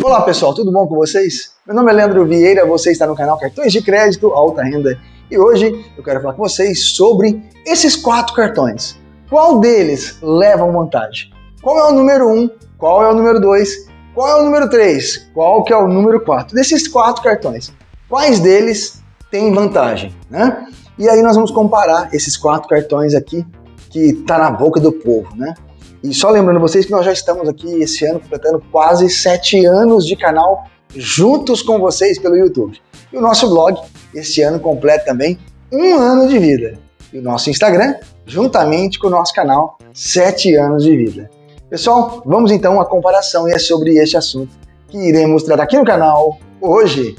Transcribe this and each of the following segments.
Olá pessoal, tudo bom com vocês? Meu nome é Leandro Vieira, você está no canal Cartões de Crédito Alta Renda e hoje eu quero falar com vocês sobre esses quatro cartões. Qual deles leva vantagem? Qual é o número 1? Um, qual é o número 2? Qual é o número 3? Qual que é o número 4? Desses quatro cartões, quais deles têm vantagem? Né? E aí nós vamos comparar esses quatro cartões aqui que tá na boca do povo, né? E só lembrando vocês que nós já estamos aqui esse ano completando quase sete anos de canal juntos com vocês pelo YouTube. E o nosso blog, esse ano completa também um ano de vida. E o nosso Instagram, juntamente com o nosso canal, sete anos de vida. Pessoal, vamos então à comparação e é sobre este assunto que iremos tratar aqui no canal hoje.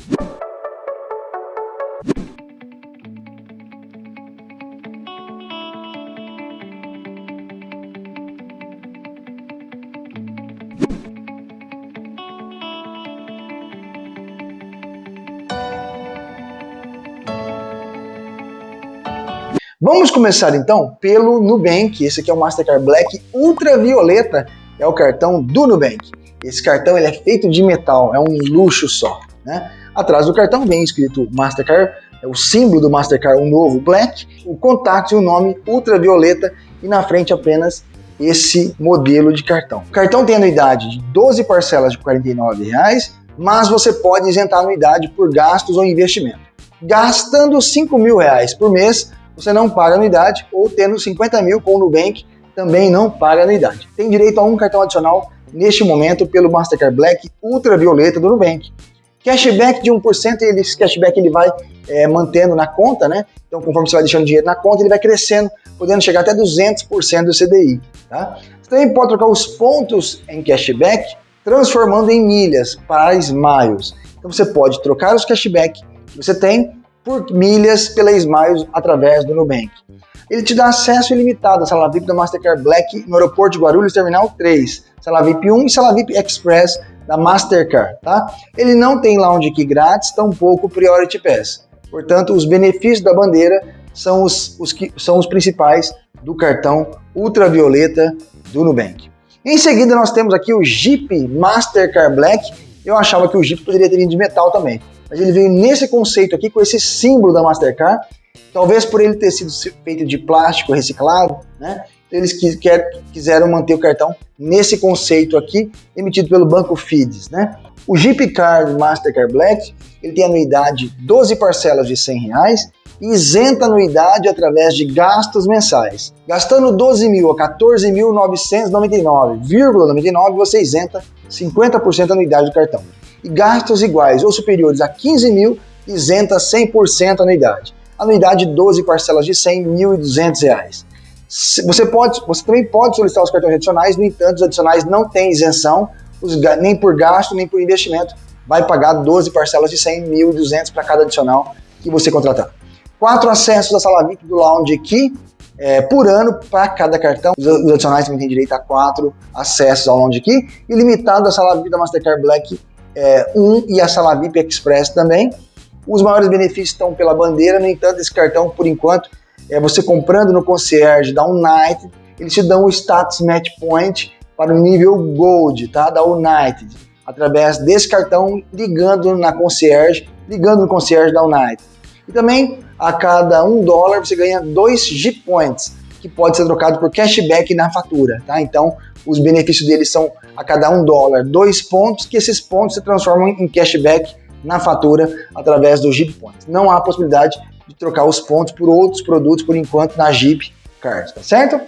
Vamos começar então pelo Nubank. Esse aqui é o Mastercard Black Ultravioleta, é o cartão do Nubank. Esse cartão ele é feito de metal, é um luxo só. Né? Atrás do cartão vem escrito Mastercard, é o símbolo do Mastercard, o novo Black, o contato e o nome Ultravioleta e na frente apenas esse modelo de cartão. O cartão tem anuidade de 12 parcelas de 49 reais, mas você pode isentar a anuidade por gastos ou investimento. Gastando 5 mil reais por mês, você não paga anuidade, ou tendo 50 mil com o Nubank, também não paga anuidade. Tem direito a um cartão adicional neste momento pelo Mastercard Black Ultravioleta do Nubank. Cashback de 1%, e esse cashback ele vai é, mantendo na conta, né? Então, conforme você vai deixando dinheiro na conta, ele vai crescendo, podendo chegar até 200% do CDI, tá? Você também pode trocar os pontos em cashback, transformando em milhas para Smiles. Então, você pode trocar os cashback que você tem por milhas pela Smiles através do Nubank. Ele te dá acesso ilimitado à sala VIP da Mastercard Black no aeroporto de Guarulhos Terminal 3, sala VIP 1 e sala VIP Express da Mastercard, tá? Ele não tem lounge key grátis, tampouco Priority Pass. Portanto, os benefícios da bandeira são os, os, que, são os principais do cartão ultravioleta do Nubank. Em seguida, nós temos aqui o Jeep Mastercard Black. Eu achava que o Jeep poderia ter vindo de metal também, mas ele veio nesse conceito aqui, com esse símbolo da Mastercard, talvez por ele ter sido feito de plástico reciclado, né? Eles quer, quiseram manter o cartão nesse conceito aqui, emitido pelo banco FIDES, né? O Jeep Card Mastercard Black, ele tem anuidade 12 parcelas de 100 reais e isenta anuidade através de gastos mensais. Gastando 12 mil a 14.999,99, você isenta 50% da anuidade do cartão e gastos iguais ou superiores a 15 mil, isenta 100% anuidade. Anuidade 12 parcelas de 100, R$ 1.200. Você, pode, você também pode solicitar os cartões adicionais, no entanto, os adicionais não têm isenção, os, nem por gasto, nem por investimento. Vai pagar 12 parcelas de 100, 1.200 para cada adicional que você contratar. Quatro acessos à sala VIP do Lounge aqui é, por ano para cada cartão. Os, os adicionais também têm direito a quatro acessos ao Lounge aqui e limitado à sala VIP da Mastercard Black é, 1 e a sala VIP Express também. Os maiores benefícios estão pela bandeira, no entanto, esse cartão, por enquanto, é você comprando no concierge da United, eles te dão o status match point para o nível Gold, tá? Da United, através desse cartão, ligando na concierge, ligando no concierge da United. E também, a cada um dólar, você ganha dois G-Points, que pode ser trocado por cashback na fatura, tá? Então, os benefícios deles são a cada um dólar, dois pontos, que esses pontos se transformam em cashback na fatura através do Jeep Points. Não há possibilidade de trocar os pontos por outros produtos por enquanto na Jeep Card, tá certo?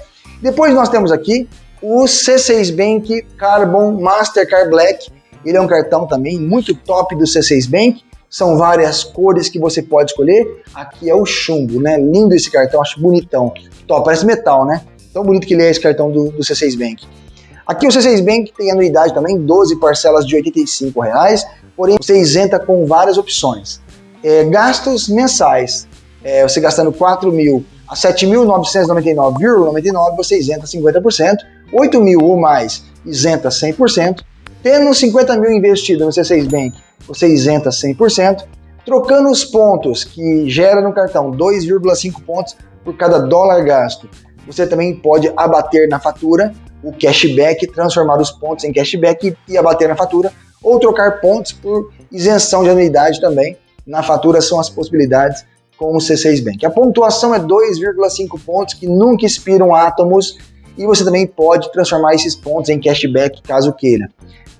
Depois nós temos aqui o C6 Bank Carbon Mastercard Black. Ele é um cartão também muito top do C6 Bank. São várias cores que você pode escolher. Aqui é o chumbo, né? Lindo esse cartão, acho bonitão. Top, parece metal, né? Tão bonito que ele é esse cartão do, do C6 Bank. Aqui o C6 Bank tem anuidade também, 12 parcelas de 85 reais, porém você isenta com várias opções. É, gastos mensais, é, você gastando 4 mil a 7.999,99 você isenta 50%, 8 mil ou mais isenta 100%, tendo 50 mil investido no C6 Bank você isenta 100%, trocando os pontos que gera no cartão 2,5 pontos por cada dólar gasto, você também pode abater na fatura o cashback, transformar os pontos em cashback e abater na fatura ou trocar pontos por isenção de anuidade também. Na fatura são as possibilidades com o C6 Bank. A pontuação é 2,5 pontos que nunca expiram átomos e você também pode transformar esses pontos em cashback caso queira.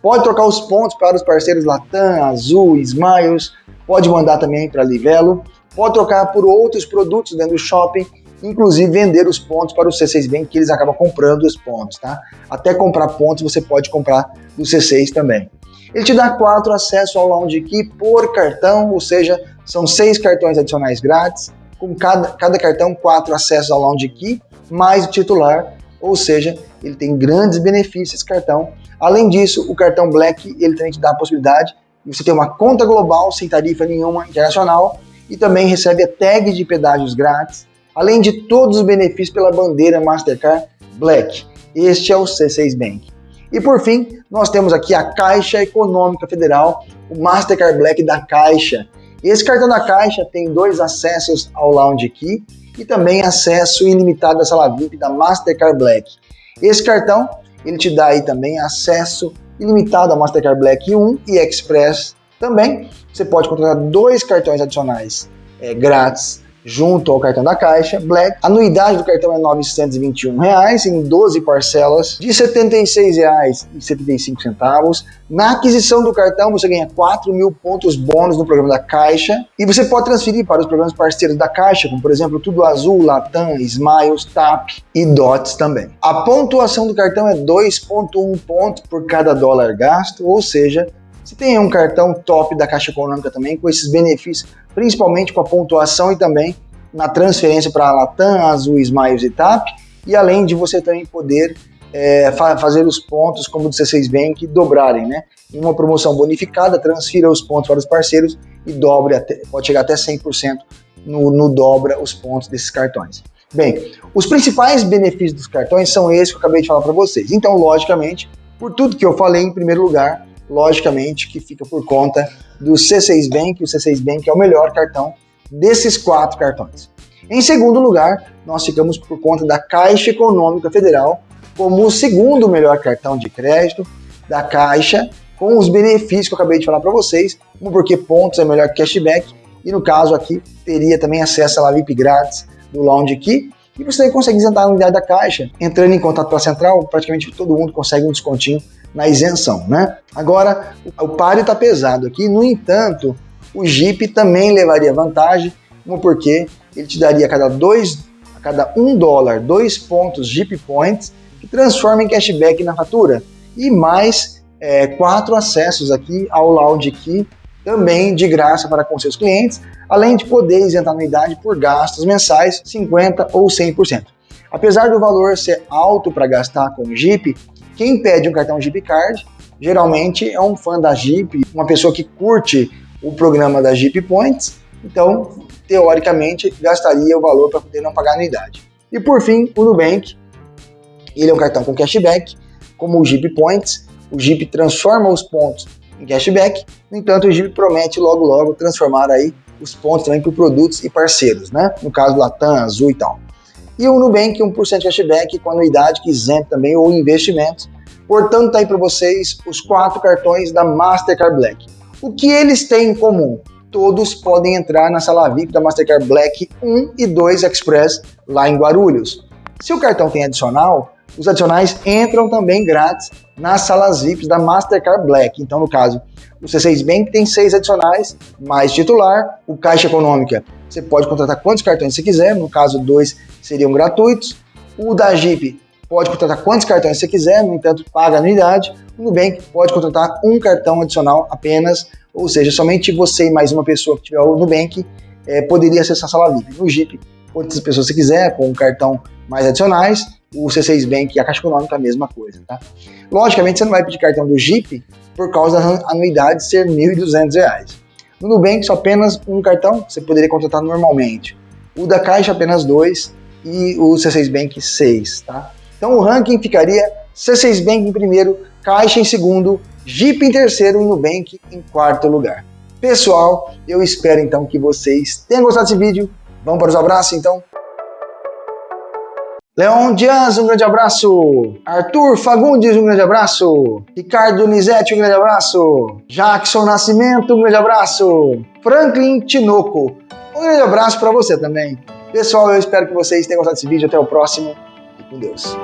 Pode trocar os pontos para os parceiros Latam, Azul, Smiles, pode mandar também para Livelo, pode trocar por outros produtos dentro do shopping, inclusive vender os pontos para o C6 Bank, que eles acabam comprando os pontos, tá? Até comprar pontos você pode comprar do C6 também. Ele te dá quatro acessos ao Lounge Key por cartão, ou seja, são seis cartões adicionais grátis, com cada, cada cartão quatro acessos ao Lounge Key, mais o titular, ou seja, ele tem grandes benefícios esse cartão. Além disso, o cartão Black ele também te dá a possibilidade de você ter uma conta global sem tarifa nenhuma internacional e também recebe a tag de pedágios grátis, além de todos os benefícios pela bandeira Mastercard Black. Este é o C6 Bank. E por fim, nós temos aqui a Caixa Econômica Federal, o Mastercard Black da Caixa. Esse cartão da Caixa tem dois acessos ao Lounge Key e também acesso ilimitado à sala VIP da Mastercard Black. Esse cartão, ele te dá aí também acesso ilimitado à Mastercard Black 1 e Express também. Você pode contratar dois cartões adicionais é, grátis junto ao cartão da Caixa Black. A anuidade do cartão é 921 reais, em 12 parcelas de R$ 76,75. Na aquisição do cartão você ganha 4 mil pontos bônus no programa da Caixa e você pode transferir para os programas parceiros da Caixa, como por exemplo Tudo Azul, Latam, Smiles, TAP e DOTS também. A pontuação do cartão é 2,1 pontos por cada dólar gasto, ou seja, você tem um cartão top da Caixa Econômica também, com esses benefícios, principalmente com a pontuação e também na transferência para a Latam, Azul, Smiles e TAP, e além de você também poder é, fa fazer os pontos, como do C6 Bank, dobrarem, né? Em uma promoção bonificada, transfira os pontos para os parceiros e dobre até, pode chegar até 100% no, no dobra os pontos desses cartões. Bem, os principais benefícios dos cartões são esses que eu acabei de falar para vocês. Então, logicamente, por tudo que eu falei, em primeiro lugar, logicamente que fica por conta do C6 Bank, o C6 Bank é o melhor cartão desses quatro cartões. Em segundo lugar, nós ficamos por conta da Caixa Econômica Federal como o segundo melhor cartão de crédito da Caixa, com os benefícios que eu acabei de falar para vocês, porque pontos é melhor que cashback, e no caso aqui teria também acesso à VIP grátis do Lounge Key, e você consegue isentar a unidade da Caixa. Entrando em contato com a central, praticamente todo mundo consegue um descontinho na isenção, né? Agora, o páreo está pesado aqui, no entanto, o Jeep também levaria vantagem, como porque ele te daria a cada dois, a cada um dólar, dois pontos Jeep Points, que transforma em cashback na fatura, e mais é, quatro acessos aqui ao Lounge Key, também de graça para com seus clientes, além de poder isentar anuidade por gastos mensais 50% ou 100%. Apesar do valor ser alto para gastar com o Jeep, quem pede um cartão Jeep Card geralmente é um fã da Jeep, uma pessoa que curte o programa da Jeep Points, então, teoricamente, gastaria o valor para poder não pagar anuidade. E por fim, o Nubank, ele é um cartão com cashback, como o Jeep Points, o Jeep transforma os pontos em cashback, no entanto, o Jeep promete logo logo transformar aí os pontos também por produtos e parceiros, né? No caso Latam, Azul e tal. E o Nubank, 1% de cashback com anuidade que isenta também ou investimentos. Portanto, tá aí para vocês os quatro cartões da Mastercard Black. O que eles têm em comum? Todos podem entrar na sala VIP da Mastercard Black 1 e 2 Express lá em Guarulhos. Se o cartão tem adicional, os adicionais entram também grátis nas salas VIPs da Mastercard Black. Então, no caso, o C6 Bank tem seis adicionais, mais titular, o Caixa Econômica você pode contratar quantos cartões você quiser, no caso, dois seriam gratuitos. O da Jeep pode contratar quantos cartões você quiser, no entanto, paga anuidade. O Nubank pode contratar um cartão adicional apenas, ou seja, somente você e mais uma pessoa que tiver o Nubank é, poderia acessar a sala VIP. No Jeep, quantas pessoas você quiser, com um cartão mais adicionais. O C6 Bank e a Caixa Econômica a mesma coisa, tá? Logicamente, você não vai pedir cartão do Jeep por causa da anuidade ser R$ 1.200. No Nubank, só apenas um cartão, você poderia contratar normalmente. O da Caixa, apenas dois, e o C6 Bank, seis, tá? Então o ranking ficaria C6 Bank em primeiro, Caixa em segundo, Jeep em terceiro e Nubank em quarto lugar. Pessoal, eu espero então que vocês tenham gostado desse vídeo. Vamos para os abraços então? Leon Dias, um grande abraço. Arthur Fagundes, um grande abraço. Ricardo Nizete, um grande abraço. Jackson Nascimento, um grande abraço. Franklin Tinoco, um grande abraço para você também. Pessoal, eu espero que vocês tenham gostado desse vídeo. Até o próximo. E com Deus.